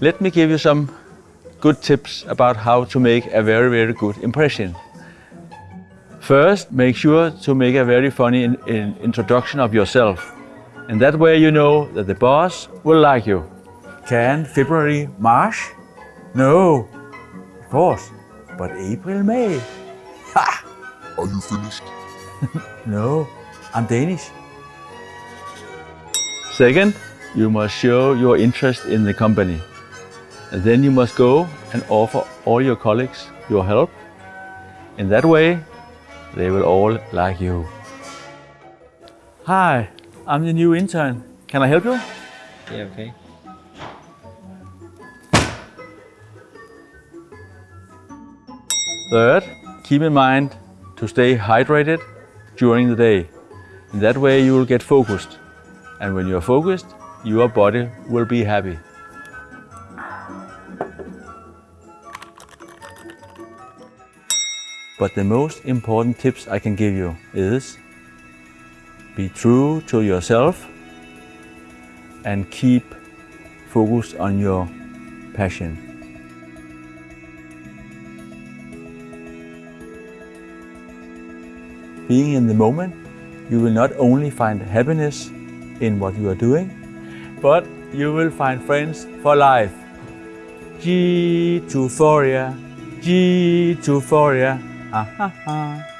Let me give you some good tips about how to make a very, very good impression. First, make sure to make a very funny in, in introduction of yourself. And that way you know that the boss will like you. Can February, March? No, of course, but April, May. Ha! Are you finished? No, I'm Danish. Second, you must show your interest in the company. And then you must go and offer all your colleagues your help. In that way, they will all like you. Hi, I'm the new intern. Can I help you? Yeah, okay. Third, keep in mind to stay hydrated during the day. In that way you will get focused. And when you are focused, your body will be happy. But the most important tips I can give you is be true to yourself and keep focused on your passion. Being in the moment, you will not only find happiness in what you are doing, but you will find friends for life. G to Foria, G to Foria. Ha ha ha.